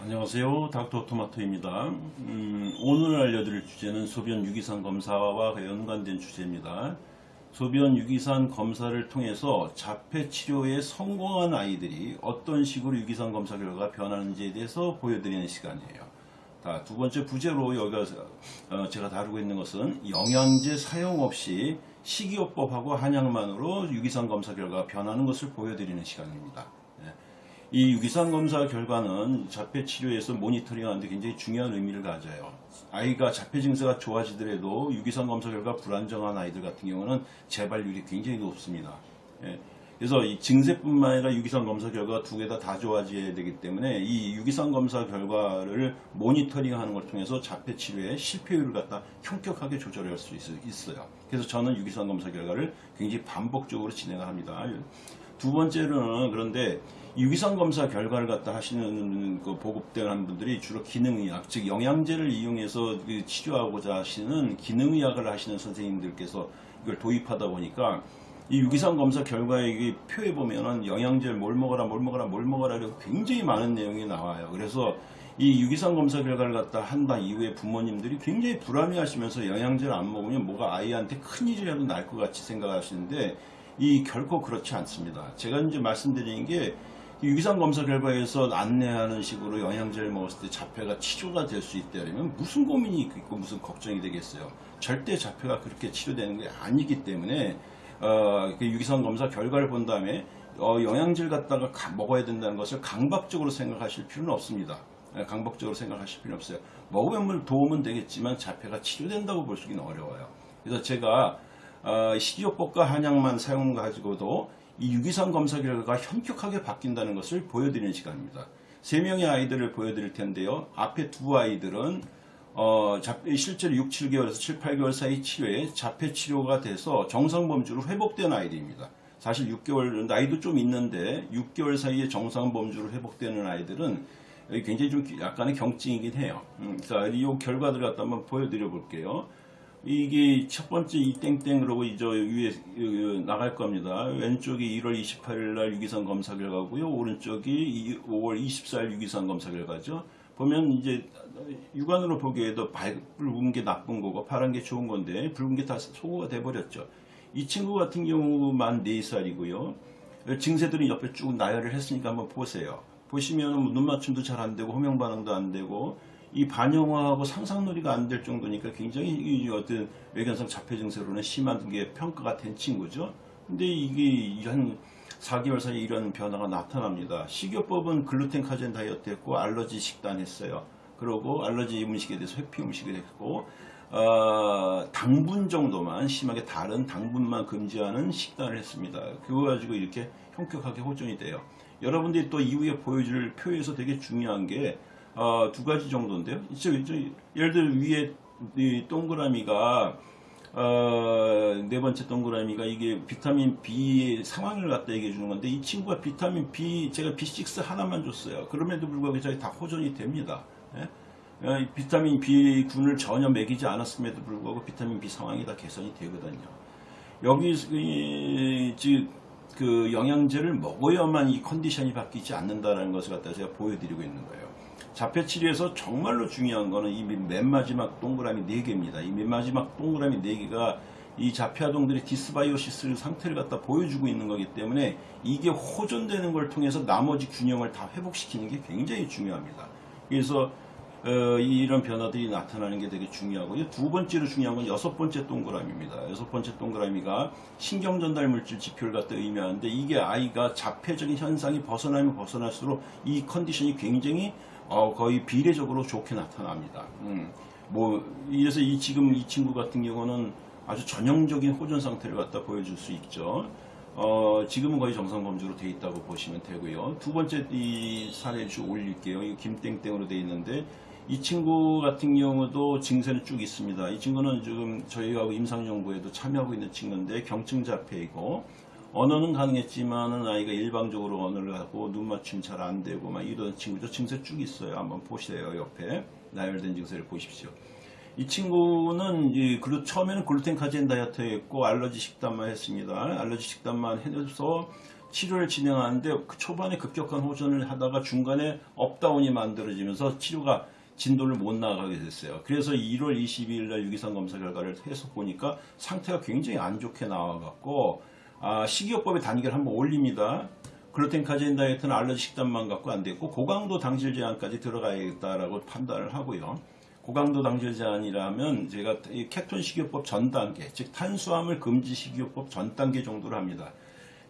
안녕하세요. 닥터 토마토입니다. 음, 오늘 알려드릴 주제는 소변 유기산 검사와 연관된 주제입니다. 소변 유기산 검사를 통해서 자폐 치료에 성공한 아이들이 어떤 식으로 유기산 검사 결과가 변하는지에 대해서 보여드리는 시간이에요. 자, 두 번째 부제로 여기가 어, 제가 다루고 있는 것은 영양제 사용 없이 식이요법하고 한약만으로 유기산 검사 결과가 변하는 것을 보여드리는 시간입니다. 네. 이 유기산 검사 결과는 자폐 치료에서 모니터링하는데 굉장히 중요한 의미를 가져요. 아이가 자폐 증세가 좋아지더라도 유기산 검사 결과 불안정한 아이들 같은 경우는 재발률이 굉장히 높습니다. 예. 그래서 이 증세뿐만 아니라 유기산 검사 결과 두 개 다 다 좋아져야 되기 때문에 이 유기산 검사 결과를 모니터링하는 걸 통해서 자폐 치료의 실패율을 갖다 현격하게 조절할 수 있- 있어요. 그래서 저는 유기산 검사 결과를 굉장히 반복적으로 진행을 합니다. 두 번째로는 그런데 유기산 검사 결과를 갖다 하시는 그 보급되는 분들이 주로 기능의학, 즉 영양제를 이용해서 그 치료하고자 하시는 기능의학을 하시는 선생님들께서 이걸 도입하다 보니까 이 유기산 검사 결과에 이 표에 보면은 영양제를 뭘 먹어라, 뭘 먹어라, 뭘 먹어라 이렇게 굉장히 많은 내용이 나와요. 그래서 이 유기산 검사 결과를 갖다 한다 이후에 부모님들이 굉장히 불안해 하시면서 영양제를 안 먹으면 뭐가 아이한테 큰 일이라도 날 것 같이 생각하시는데 이 결코 그렇지 않습니다. 제가 이제 말씀드리는 게 유기산 검사 결과에서 안내하는 식으로 영양제를 먹었을 때 자폐가 치료가 될 수 있다면 무슨 고민이 있고 무슨 걱정이 되겠어요. 절대 자폐가 그렇게 치료되는 게 아니기 때문에 어, 그 유기산 검사 결과를 본 다음에 어, 영양제를 갖다가 가- 먹어야 된다는 것을 강박적으로 생각하실 필요는 없습니다. 예, 강박적으로 생각하실 필요 없어요. 먹으면 도움은 되겠지만 자폐가 치료된다고 볼 수는 어려워요. 그래서 제가 어, 식이요법과 한약만 사용 가지고도 이 유기산 검사 결과가 현격하게 바뀐다는 것을 보여드리는 시간입니다. 세 명의 아이들을 보여드릴 텐데요. 앞에 두 아이들은 어, 실제로 6, 7개월에서 7, 8개월 사이 치료에 자폐 치료가 돼서 정상 범주로 회복된 아이들입니다. 사실 6개월 나이도 좀 있는데 6개월 사이에 정상 범주로 회복되는 아이들은 굉장히 좀 약간의 경증이긴 해요. 음, 자, 이 결과들 갖다 한번 보여드려 볼게요. 이게 첫 번째 이 땡땡 그러고 이저 위에 어, 나갈 겁니다. 왼쪽이 1월 28일 날 유기산 검사 결과고요. 오른쪽이 이- 5월 24일 유기산 검사 결과죠. 보면 이제 육안으로 보기에도 밝- 붉은 게 나쁜 거고 파란 게 좋은 건데 붉은 게 다 소거가 돼 버렸죠. 이 친구 같은 경우만 4살이고요. 증세들이 옆에 쭉 나열을 했으니까 한번 보세요. 보시면 눈 맞춤도 잘 안 되고 호명 반응도 안 되고 이 반영화하고 상상놀이가 안 될 정도니까 굉장히 이 어떤 외견성 자폐 증세로는 심한 게 평가가 된 친구죠. 근데 이게 한 4개월 사이에 이런 변화가 나타납니다. 식이요법은 글루텐 카제인 다이어트 했고 알러지 식단 했어요. 그리고 알러지 음식에 대해서 회피 음식을 했고 어, 당분 정도만 심하게 다른 당분만 금지하는 식단을 했습니다. 그거 가지고 이렇게 현격하게 호전이 돼요. 여러분들이 또 이후에 보여줄 표에서 되게 중요한 게 어, 두 가지 정도인데요. 예를 들어 위에 이 동그라미가 어, 네 번째 동그라미가 이게 비타민 B의 상황을 갖다 얘기해 주는 건데 이 친구가 비타민 B 제가 B6 하나만 줬어요. 그럼에도 불구하고 저희 다 호전이 됩니다. 예? 어, 이 비타민 B군을 전혀 먹이지 않았음에도 불구하고 비타민 B 상황이 다 개선이 되거든요. 여기 이, 즉, 그 영양제를 먹어야만 이 컨디션이 바뀌지 않는다는 것을 갖다 제가 보여드리고 있는 거예요. 자폐 치료에서 정말로 중요한 거는 이 맨 마지막 동그라미 4개입니다. 이 맨 마지막 동그라미 4개가 이 자폐 아동들의 dysbiosis 상태를 갖다 보여주고 있는 거기 때문에 이게 호전되는 걸 통해서 나머지 균형을 다 회복시키는 게 굉장히 중요합니다. 그래서 어, 이런 변화들이 나타나는 게 되게 중요하고요. 두 번째로 중요한 건 여섯 번째 동그라미입니다. 여섯 번째 동그라미가 신경 전달 물질 지표를 갖다 의미하는데 이게 아이가 자폐적인 현상이 벗어나면 벗어날수록 이 컨디션이 굉장히 어, 거의 비례적으로 좋게 나타납니다. 음, 뭐 그래서 이 지금 이 친구 같은 경우는 아주 전형적인 호전 상태를 갖다 보여줄 수 있죠. 어, 지금은 거의 정상 범주로 돼 있다고 보시면 되고요. 두 번째 이 사례를 쭉 올릴게요. 이 김땡땡으로 돼 있는데 이 친구 같은 경우도 증세는 쭉 있습니다. 이 친구는 지금 저희하고 임상연구에도 참여하고 있는 친구인데 경증자폐이고 언어는 가능했지만은 아이가 일방적으로 언어를 하고 눈 맞춤 잘 안 되고 막 이런 친구죠. 증세 쭉 있어요. 한번 보세요. 옆에 나열된 증세를 보십시오. 이 친구는 이 글루- 처음에는 글루텐 카제인 다이어트였고 알러지 식단만 했습니다. 알러지 식단만 해서 치료를 진행하는데 그 초반에 급격한 호전을 하다가 중간에 up down이 만들어지면서 치료가 진도를 못 나가게 됐어요. 그래서 1월 22일 날 유기산 검사 결과를 해서 보니까 상태가 굉장히 안 좋게 나와갖고 아, 식이요법의 단계를 한번 올립니다. 글루텐 카제인 다이어트는 알러지 식단만 갖고 안 됐고 고강도 당질 제한까지 들어가야겠다라고 판단을 하고요. 고강도 당질 제한이라면 제가 이 케톤 식이요법 전 단계, 즉 탄수화물 금지 식이요법 전 단계 정도로 합니다.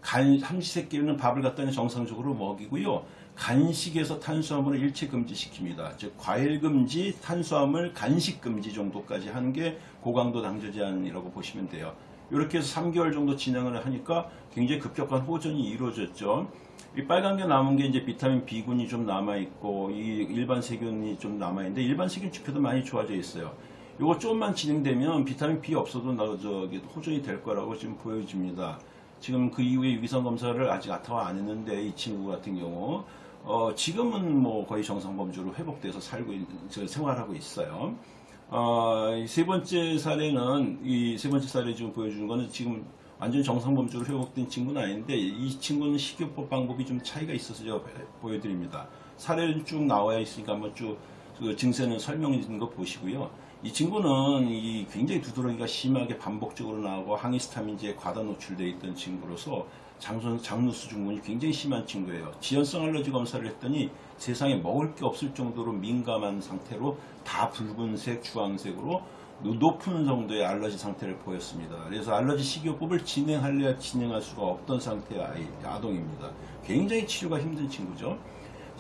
간 삼시세끼는 밥을 갖다 정상적으로 먹이고요. 간식에서 탄수화물을 일체 금지시킵니다. 즉 과일 금지, 탄수화물, 간식 금지 정도까지 하는 게 고강도 당질 제한이라고 보시면 돼요. 이렇게 해서 3개월 정도 진행을 하니까 굉장히 급격한 호전이 이루어졌죠. 이 빨간 게 남은 게 이제 비타민 B군이 좀 남아 있고 이 일반 세균이 좀 남아 있는데 일반 세균 지표도 많이 좋아져 있어요. 이거 조금만 진행되면 비타민 B 없어도 나 저기 호전이 될 거라고 지금 보여집니다. 지금 그 이후에 유기산 검사를 아직 아타와 안 했는데 이 친구 같은 경우 어, 지금은 뭐 거의 정상 범주로 회복돼서 살고 있, 저 생활하고 있어요. 어, 이세 번째 사례는 이 세 번째 사례 지금 보여주는 거는 지금 완전 정상 범주로 회복된 친구는 아닌데 이 친구는 식이요법 방법이 좀 차이가 있어서 제가 보여드립니다. 사례는 쭉 나와 있으니까 한번 쭉 그 증세는 설명해진 거 보시고요. 이 친구는 이 굉장히 두드러기가 심하게 반복적으로 나오고 항히스타민제에 과다 노출되어 있던 친구로서 장선, 장누수 증후군이 굉장히 심한 친구예요. 지연성 알러지 검사를 했더니 세상에 먹을 게 없을 정도로 민감한 상태로 다 붉은색, 주황색으로 높은 정도의 알러지 상태를 보였습니다. 그래서 알러지 식이요법을 진행할래야 진행할 수가 없던 상태의 아이, 아동입니다. 굉장히 치료가 힘든 친구죠.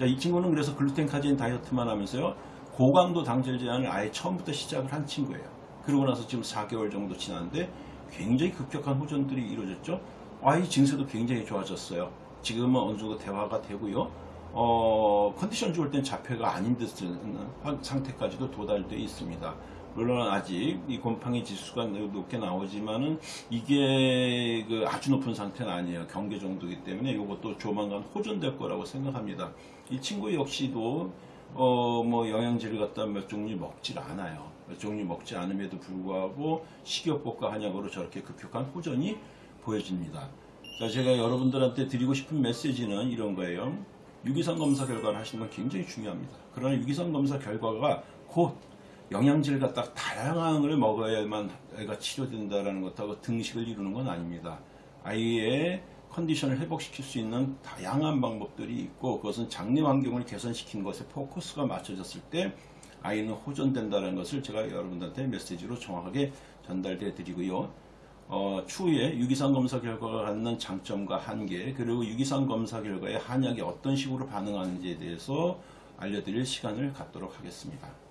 자, 이 친구는 그래서 글루텐 카제인 다이어트만 하면서요. 고강도 당질 제한을 아예 처음부터 시작을 한 친구예요. 그러고 나서 지금 4개월 정도 지났는데 굉장히 급격한 호전들이 이루어졌죠. 아이 증세도 굉장히 좋아졌어요. 지금은 어느 정도 대화가 되고요. 어, 컨디션 좋을 땐 자폐가 아닌 듯한 상태까지도 도달되어 있습니다. 물론 아직 이 곰팡이 지수가 높게 나오지만은 이게 그 아주 높은 상태는 아니에요. 경계 정도이기 때문에 이것도 조만간 호전될 거라고 생각합니다. 이 친구 역시도 어 뭐 영양제를 갖다 몇 종류 먹질 않아요. 몇 종류 먹지 않음에도 불구하고 식이요법과 한약으로 저렇게 급격한 호전이 보여집니다. 자, 제가 여러분들한테 드리고 싶은 메시지는 이런 거예요. 유기산 검사 결과를 하시는 건 굉장히 중요합니다. 그러나 유기산 검사 결과가 곧 영양제를 갖다 다양한 걸 먹어야만 애가 치료된다라는 것하고 등식을 이루는 건 아닙니다. 아이의 컨디션을 회복시킬 수 있는 다양한 방법들이 있고 그것은 장내 환경을 개선시킨 것에 포커스가 맞춰졌을 때 아이는 호전된다는 것을 제가 여러분들한테 메시지로 정확하게 전달해 드리고요. 어, 추후에 유기산 검사 결과가 갖는 장점과 한계 그리고 유기산 검사 결과에 한약이 어떤 식으로 반응하는지에 대해서 알려드릴 시간을 갖도록 하겠습니다.